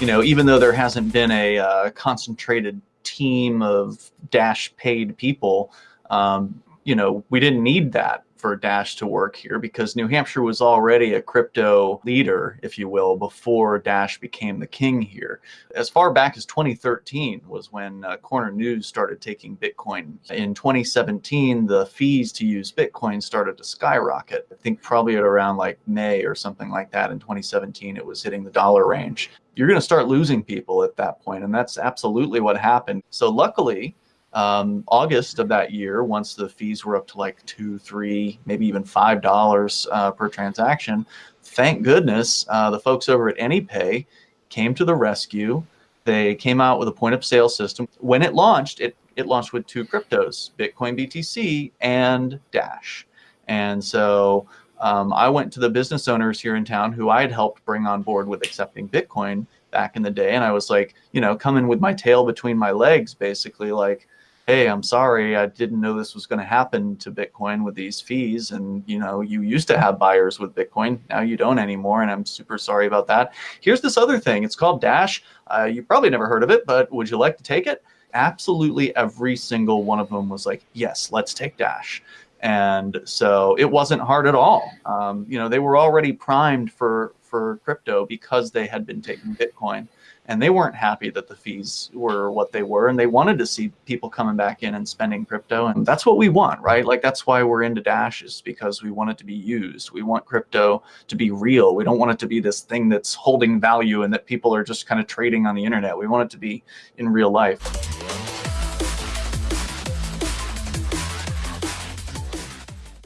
you know, even though there hasn't been a uh, concentrated team of Dash paid people, um, you know, we didn't need that for Dash to work here because New Hampshire was already a crypto leader, if you will, before Dash became the king here. As far back as 2013 was when uh, Corner News started taking Bitcoin. In 2017, the fees to use Bitcoin started to skyrocket. I think probably at around like May or something like that in 2017, it was hitting the dollar range. You're going to start losing people at that point, and that's absolutely what happened. So luckily, um, August of that year, once the fees were up to like two, three, maybe even five dollars uh, per transaction, thank goodness uh, the folks over at AnyPay came to the rescue. They came out with a point of sale system. When it launched, it it launched with two cryptos, Bitcoin BTC and Dash. And so um, I went to the business owners here in town who I had helped bring on board with accepting Bitcoin back in the day. And I was like, you know, coming with my tail between my legs, basically like, hey, I'm sorry, I didn't know this was going to happen to Bitcoin with these fees. And, you know, you used to have buyers with Bitcoin. Now you don't anymore. And I'm super sorry about that. Here's this other thing. It's called Dash. Uh, you probably never heard of it, but would you like to take it? Absolutely every single one of them was like, yes, let's take Dash. And so it wasn't hard at all. Um, you know, they were already primed for, for crypto because they had been taking Bitcoin. And they weren't happy that the fees were what they were. And they wanted to see people coming back in and spending crypto. And that's what we want right? Like that's why we're into Dash is because we want it to be used. We want crypto to be real. We don't want it to be this thing that's holding value and that people are just kind of trading on the internet. We want it to be in real life